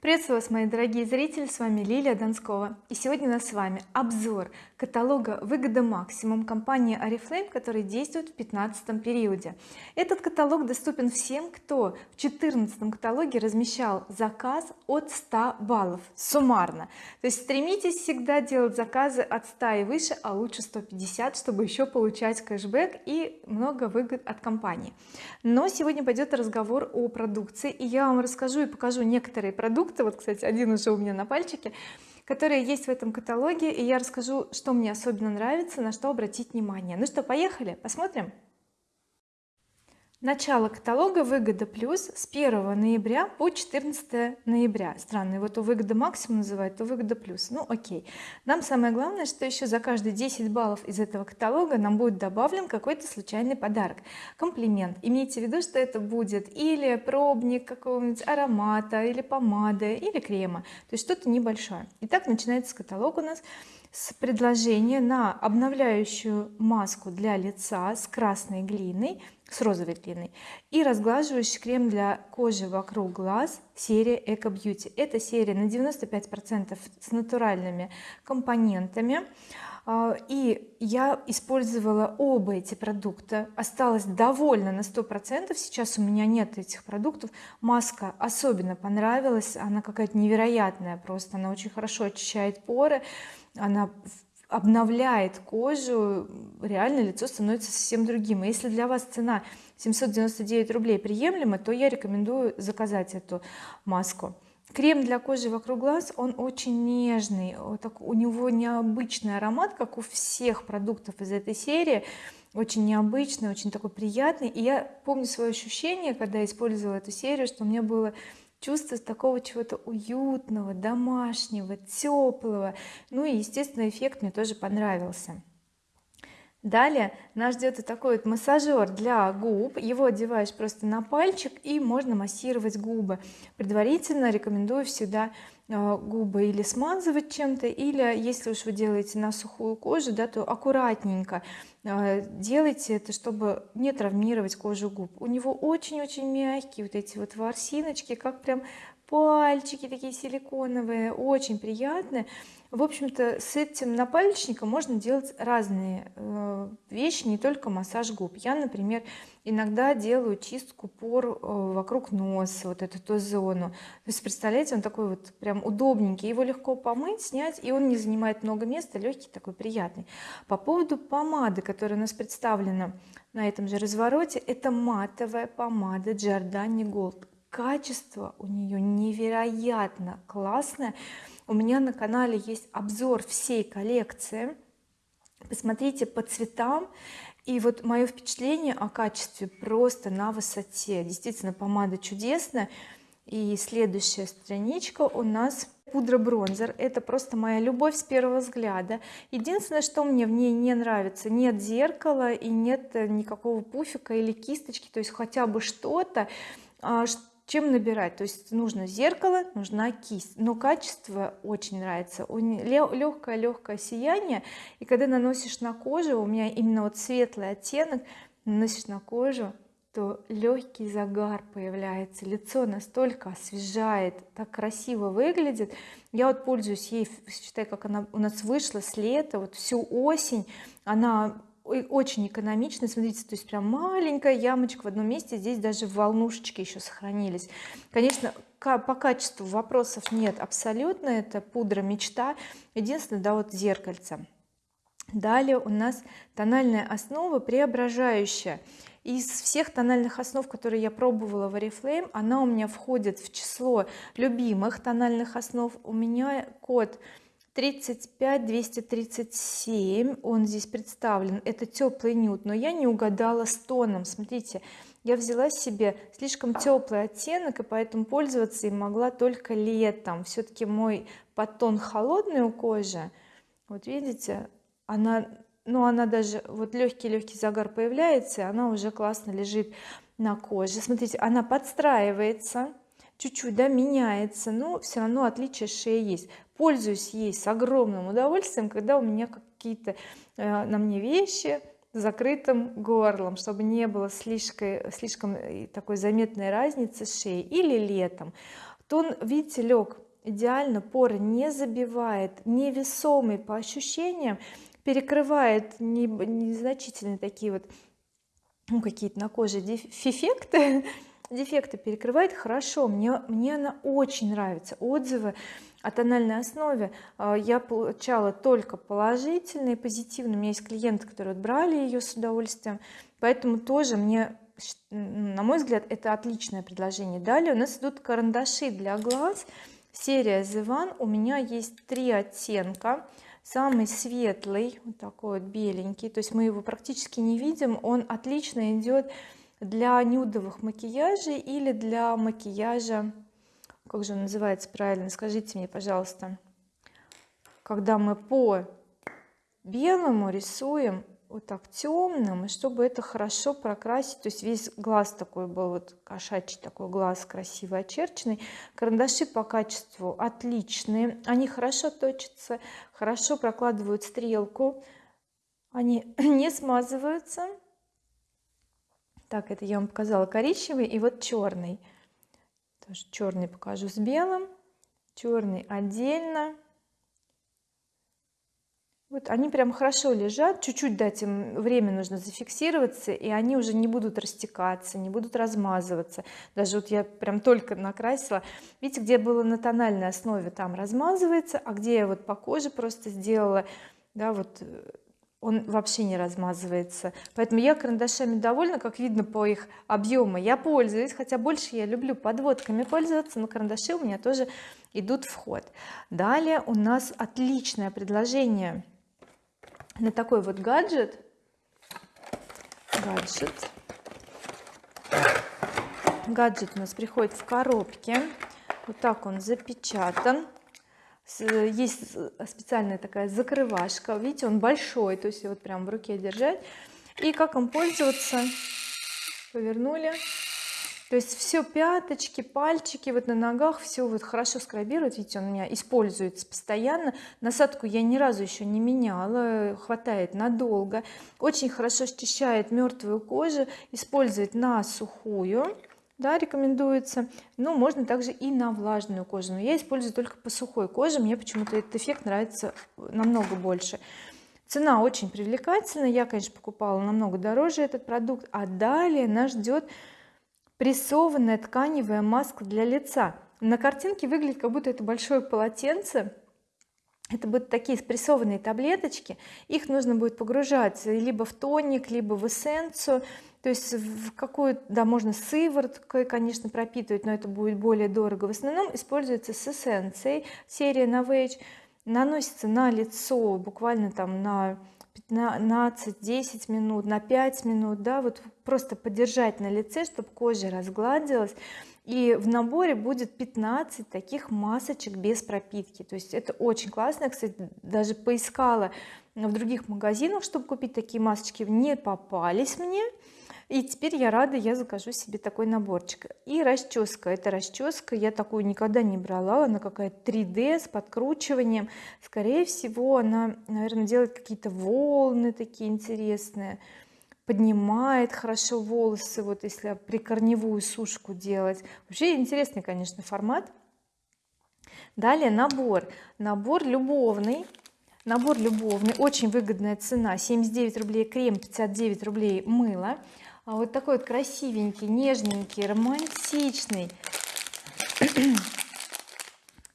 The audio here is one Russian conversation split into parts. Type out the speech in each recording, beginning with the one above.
приветствую вас мои дорогие зрители с вами Лилия Донскова. И сегодня у нас с вами обзор каталога выгода максимум компании oriflame который действует в 15 периоде. Этот каталог доступен всем кто в 14 каталоге размещал заказ от 100 баллов. Суммарно. То есть стремитесь всегда делать заказы от 100 и выше а лучше 150 чтобы еще получать кэшбэк и много выгод от компании. Но сегодня пойдет разговор о продукции и я вам расскажу и покажу некоторые продукты продукты. Вот кстати один уже у меня на пальчике которые есть в этом каталоге и я расскажу что мне особенно нравится на что обратить внимание. Ну что поехали? Посмотрим начало каталога выгода плюс с 1 ноября по 14 ноября. Странно вот у выгода максимум называют то выгода плюс ну окей. Нам самое главное что еще за каждые 10 баллов из этого каталога нам будет добавлен какой-то случайный подарок. Комплимент. Имейте в виду что это будет или пробник какого-нибудь аромата или помады или крема. То есть что-то небольшое. Итак начинается каталог у нас с предложения на обновляющую маску для лица с красной глиной с розовой глиной. И разглаживающий крем для кожи вокруг глаз серия Eco Beauty. Эта серия на 95 процентов с натуральными компонентами. А, и я использовала оба эти продукта. Осталась довольна на сто процентов. Сейчас у меня нет этих продуктов. Маска особенно понравилась. Она какая-то невероятная просто. Она очень хорошо очищает поры. Она обновляет кожу реально лицо становится совсем другим. И если для вас цена 799 рублей приемлема то я рекомендую заказать эту маску. Крем для кожи вокруг глаз он очень нежный вот так, у него необычный аромат как у всех продуктов из этой серии. Очень необычный очень такой приятный. И я помню свое ощущение когда использовала эту серию что у меня было чувство такого чего-то уютного домашнего теплого. Ну и естественно эффект мне тоже понравился. Далее нас ждет вот такой вот массажер для губ. Его одеваешь просто на пальчик и можно массировать губы. Предварительно рекомендую всегда губы или смазывать чем-то или если уж вы делаете на сухую кожу да то аккуратненько э, делайте это чтобы не травмировать кожу губ. У него очень-очень мягкие вот эти вот ворсиночки как прям пальчики такие силиконовые очень приятные в общем-то с этим напальчником можно делать разные э, вещи не только массаж губ. Я например иногда делаю чистку пор э, вокруг носа вот эту зону то есть представляете он такой вот прям удобненький его легко помыть снять и он не занимает много места легкий такой приятный. По поводу помады которая у нас представлена на этом же развороте это матовая помада Giordani Gold. Качество у нее невероятно классное у меня на канале есть обзор всей коллекции. Посмотрите по цветам. И вот мое впечатление о качестве просто на высоте. Действительно помада чудесная. И следующая страничка у нас пудра бронзер. Это просто моя любовь с первого взгляда. Единственное что мне в ней не нравится нет зеркала и нет никакого пуфика или кисточки то есть хотя бы что-то а, чем набирать? То есть нужно зеркало нужна кисть. Но качество очень нравится. Легкое легкое сияние. И когда наносишь на кожу у меня именно вот светлый оттенок наносишь на кожу то легкий загар появляется. Лицо настолько освежает так красиво выглядит. Я вот пользуюсь ей считай как она у нас вышла с лета вот всю осень. Она очень экономично смотрите то есть прям маленькая ямочка в одном месте здесь даже волнушечки еще сохранились. Конечно по качеству вопросов нет абсолютно это пудра мечта. Единственное да вот зеркальце. Далее у нас тональная основа преображающая. Из всех тональных основ которые я пробовала в oriflame она у меня входит в число любимых тональных основ. У меня код 35 237 он здесь представлен. Это теплый нюд но я не угадала с тоном. Смотрите я взяла себе слишком теплый оттенок и поэтому пользоваться им могла только летом. Все-таки мой подтон холодный у кожи. Вот видите она ну она даже вот легкий легкий загар появляется и она уже классно лежит на коже. Смотрите она подстраивается чуть-чуть да меняется но все равно отличие шеи есть. Пользуюсь ей с огромным удовольствием когда у меня какие-то э, на мне вещи закрытым горлом чтобы не было слишком слишком э, такой заметной разницы с шеей. Или летом. Тон видите лег идеально поры не забивает невесомый по ощущениям перекрывает незначительные такие вот ну какие-то на коже дефекты дефекты перекрывает хорошо мне мне она очень нравится. Отзывы о тональной основе а, я получала только положительные позитивные. У меня есть клиенты которые брали ее с удовольствием поэтому тоже мне на мой взгляд это отличное предложение. Далее у нас идут карандаши для глаз. Серия The One у меня есть три оттенка. Самый светлый вот такой вот беленький то есть мы его практически не видим. Он отлично идет для нюдовых макияжей или для макияжа как же он называется правильно скажите мне пожалуйста. Когда мы по белому рисуем вот так темным и чтобы это хорошо прокрасить. То есть весь глаз такой был вот кошачий такой глаз красивый очерченный. Карандаши по качеству отличные они хорошо точатся хорошо прокладывают стрелку они не смазываются так это я вам показала коричневый и вот черный. Тоже черный покажу с белым. Черный отдельно. Вот они прям хорошо лежат. Чуть-чуть дать им время нужно зафиксироваться и они уже не будут растекаться не будут размазываться. Даже вот я прям только накрасила. Видите где было на тональной основе там размазывается а где я вот по коже просто сделала да вот э, он вообще не размазывается. Поэтому я карандашами довольна как видно по их объему я пользуюсь хотя больше я люблю подводками пользоваться но карандаши у меня тоже идут в ход. Далее у нас отличное предложение на такой вот гаджет. Гаджет. Гаджет у нас приходит в коробке. Вот так он запечатан есть специальная такая закрывашка видите он большой то есть вот прям в руке держать. И как им пользоваться? Повернули. То есть все пяточки пальчики вот на ногах все вот хорошо скрабирует видите он у меня используется постоянно. Насадку я ни разу еще не меняла хватает надолго. Очень хорошо счищает мертвую кожу использовать на сухую да рекомендуется. Ну можно также и на влажную кожу но я использую только по сухой коже мне почему-то этот эффект нравится намного больше. Цена очень привлекательная я конечно покупала намного дороже этот продукт а далее нас ждет прессованная тканевая маска для лица. На картинке выглядит как будто это большое полотенце это будут такие спрессованные таблеточки их нужно будет погружать либо в тоник либо в эссенцию то есть в какую да можно сывороткой конечно пропитывать но это будет более дорого. В основном используется с эссенцией. Серия Novage наносится на лицо буквально там на 15-10 минут на 5 минут да вот просто подержать на лице чтобы кожа разгладилась. И в наборе будет 15 таких масочек без пропитки. То есть это очень классно. Я, кстати даже поискала в других магазинах чтобы купить такие масочки. Не попались мне и теперь я рада я закажу себе такой наборчик. И расческа. Это расческа я такую никогда не брала. Она какая-то 3d с подкручиванием. Скорее всего она наверное делает какие-то волны такие интересные. Поднимает хорошо волосы вот если прикорневую сушку делать. Вообще интересный конечно формат. Далее набор. Набор любовный. Набор любовный. Очень выгодная цена. 79 рублей крем 59 рублей мыло а вот такой вот красивенький нежненький романтичный.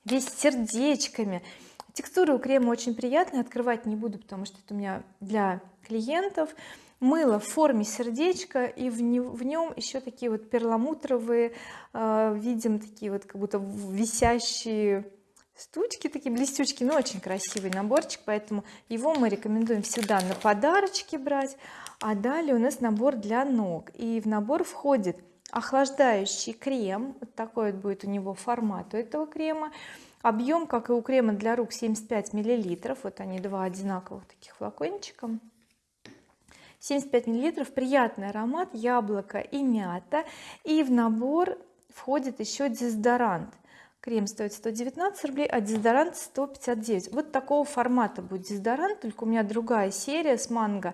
Весь сердечками. Текстура у крема очень приятная открывать не буду потому что это у меня для клиентов. Мыло в форме сердечка и в, не, в нем еще такие вот перламутровые э, видим такие вот как будто висящие штучки такие блестючки. Но очень красивый наборчик поэтому его мы рекомендуем всегда на подарочки брать а далее у нас набор для ног. И в набор входит охлаждающий крем. Вот такой вот будет у него формат у этого крема. Объем как и у крема для рук 75 миллилитров. Вот они два одинаковых таких флакончика. 75 миллилитров. Приятный аромат. Яблоко и мята. И в набор входит еще дезодорант. Крем стоит 119 рублей а дезодорант 159 вот такого формата будет дезодорант только у меня другая серия с манго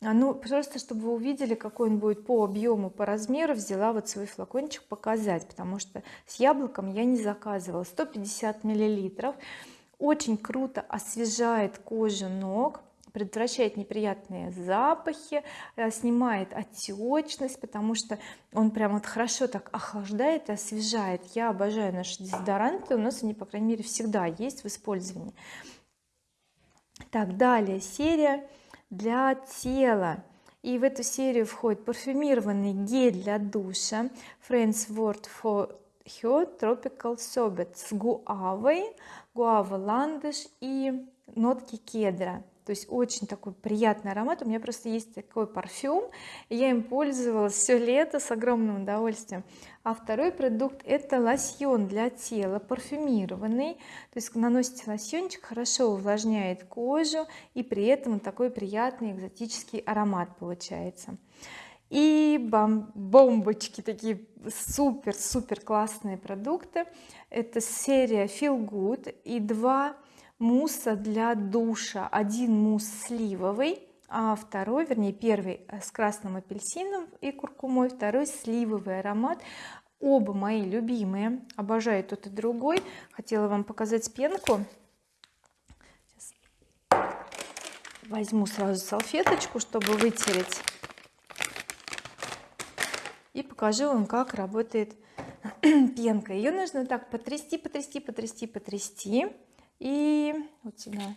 ну просто чтобы вы увидели какой он будет по объему по размеру взяла вот свой флакончик показать потому что с яблоком я не заказывала. 150 миллилитров. Очень круто освежает кожу ног предотвращает неприятные запахи э, снимает отечность потому что он прям вот хорошо так охлаждает и освежает. Я обожаю наши дезодоранты у нас они по крайней мере всегда есть в использовании. Так далее. Серия для тела. И в эту серию входит парфюмированный гель для душа Friends Word for Her Tropical Sorbet с гуавой гуава ландыш и нотки кедра то есть очень такой приятный аромат. У меня просто есть такой парфюм я им пользовалась все лето с огромным удовольствием. А второй продукт это лосьон для тела парфюмированный. То есть наносите лосьончик хорошо увлажняет кожу и при этом такой приятный экзотический аромат получается. И бом бомбочки такие супер супер классные продукты. Это серия feel good и два мусса для душа. Один мусс сливовый а второй вернее первый э, с красным апельсином и куркумой второй сливовый аромат. Оба мои любимые обожаю тот и другой. Хотела вам показать пенку. Сейчас. возьму сразу салфеточку чтобы вытереть. И покажу вам как работает пенка. Ее нужно так потрясти потрясти потрясти потрясти и вот сюда.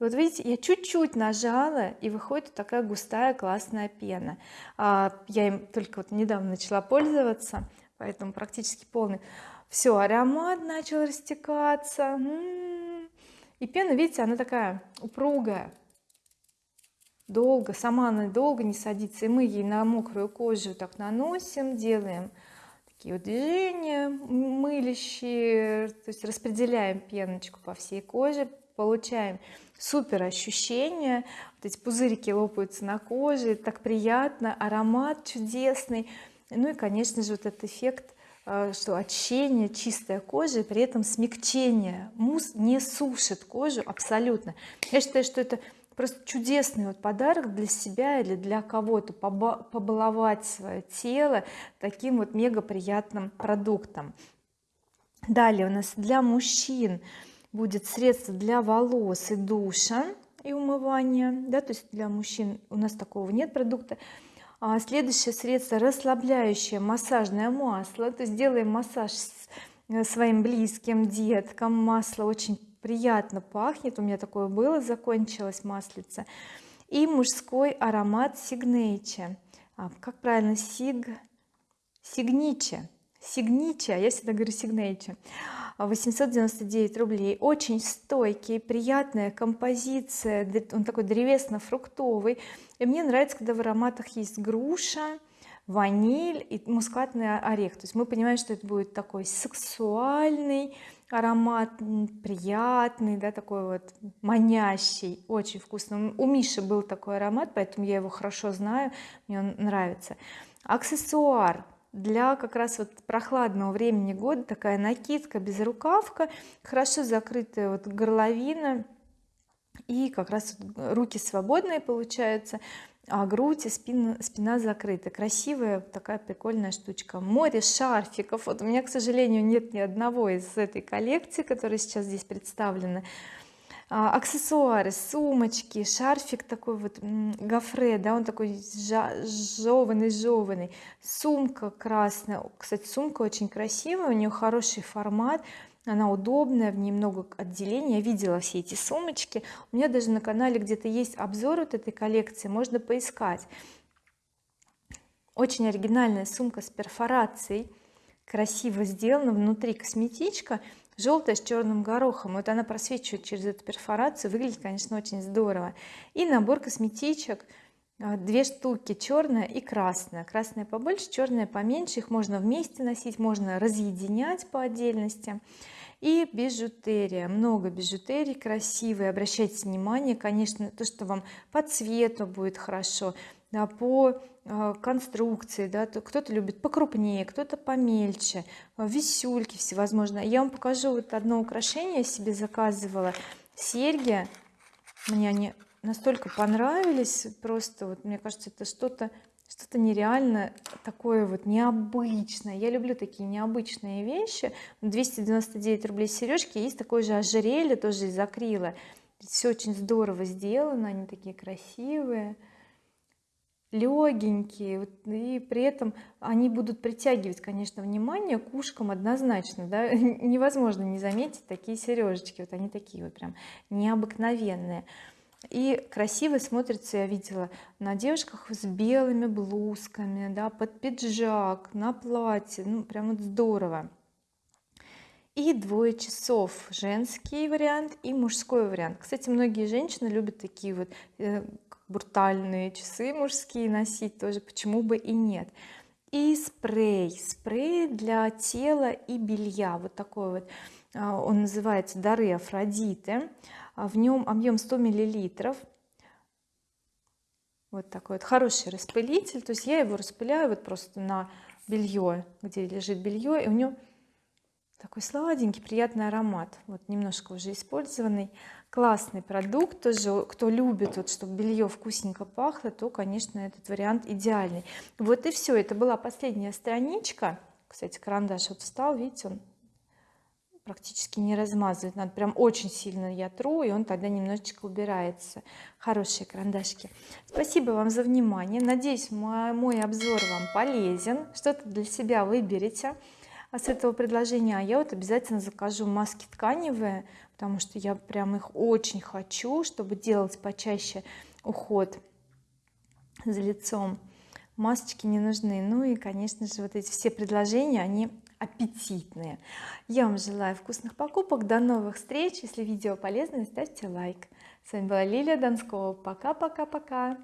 Вот видите я чуть-чуть нажала и выходит такая густая классная пена. А, я им только вот недавно начала пользоваться поэтому практически полный. Все аромат начал растекаться м-м-м. и пена видите она такая упругая. Долго сама она долго не садится. И мы ей на мокрую кожу так наносим делаем такие вот движения мылящие то есть распределяем пеночку по всей коже получаем супер ощущения. Вот эти пузырики лопаются на коже так приятно аромат чудесный. Ну и конечно же вот этот эффект э, что очищение чистая кожа и при этом смягчение. Мусс не сушит кожу абсолютно. Я считаю что это просто чудесный вот подарок для себя или для кого-то побаловать свое тело таким вот мега приятным продуктом. Далее у нас для мужчин будет средство для волос и душа и умывания да то есть для мужчин у нас такого нет продукта. А следующее средство расслабляющее массажное масло. То есть делаем массаж э, своим близким деткам. Масло очень приятно пахнет. У меня такое было закончилось маслица. И мужской аромат сигнейче. А, как правильно сиг сигниче. Сигниче я всегда говорю сигнейче. 899 рублей. Очень стойкий приятная композиция он такой древесно-фруктовый. И мне нравится когда в ароматах есть груша ваниль и мускатный орех. То есть мы понимаем что это будет такой сексуальный аромат приятный да такой вот манящий очень вкусный. У Миши был такой аромат поэтому я его хорошо знаю мне он нравится. Аксессуар. Для как раз вот прохладного времени года такая накидка без рукавка хорошо закрытая вот горловина. И как раз руки свободные получаются а грудь спина, спина закрыта красивая такая прикольная штучка. Море шарфиков. Вот у меня к сожалению нет ни одного из этой коллекции которая сейчас здесь представлена. А, аксессуары сумочки шарфик такой вот гофре да он такой жеванный жеванный. Сумка красная. Кстати сумка очень красивая у нее хороший формат она удобная в ней много отделений. Я видела все эти сумочки. У меня даже на канале где-то есть обзор вот этой коллекции можно поискать. Очень оригинальная сумка с перфорацией красиво сделана внутри косметичка желтая с черным горохом. Вот она просвечивает через эту перфорацию выглядит конечно очень здорово. И набор косметичек две штуки черная и красная. Красная побольше черная поменьше. Их можно вместе носить можно разъединять по отдельности. И бижутерия. Много бижутерии красивые. Обращайте внимание конечно то что вам по цвету будет хорошо да, по э, конструкции да, кто-то любит покрупнее кто-то помельче э, висюльки всевозможные. Я вам покажу вот одно украшение себе заказывала. Серьги. Мне они настолько понравились просто вот мне кажется это что-то что-то нереально такое вот необычное. Я люблю такие необычные вещи. 299 рублей сережки есть такое же ожерелье тоже из акрила. Все очень здорово сделано они такие красивые легенькие и при этом они будут притягивать конечно внимание к ушкам однозначно да. Невозможно не заметить такие сережечки вот они такие вот прям необыкновенные и красиво смотрится я видела на девушках с белыми блузками да под пиджак на платье. Ну прям вот здорово. И двое часов. Женский вариант и мужской вариант. Кстати многие женщины любят такие вот э, брутальные часы мужские носить тоже почему бы и нет. И спрей. Спрей для тела и белья. Вот такой вот а, он называется дары Афродиты в нем объем 100 миллилитров. Вот такой вот хороший распылитель. То есть я его распыляю вот просто на белье где лежит белье и у него такой сладенький приятный аромат. Вот немножко уже использованный. Классный продукт тоже. Кто любит вот чтобы белье вкусненько пахло то конечно этот вариант идеальный. Вот и все это была последняя страничка. Кстати карандаш вот встал видите он практически не размазывать надо прям очень сильно я тру и он тогда немножечко убирается. Хорошие карандашки спасибо вам за внимание. Надеюсь мой, мой обзор вам полезен. Что-то для себя выберете а с этого предложения. А я вот обязательно закажу маски тканевые потому что я прям их очень хочу чтобы делать почаще уход за лицом. Масочки не нужны. Ну и конечно же вот эти все предложения они аппетитные. Я вам желаю вкусных покупок. До новых встреч. Если видео полезное ставьте лайк. С вами была Лилия Донскова пока пока пока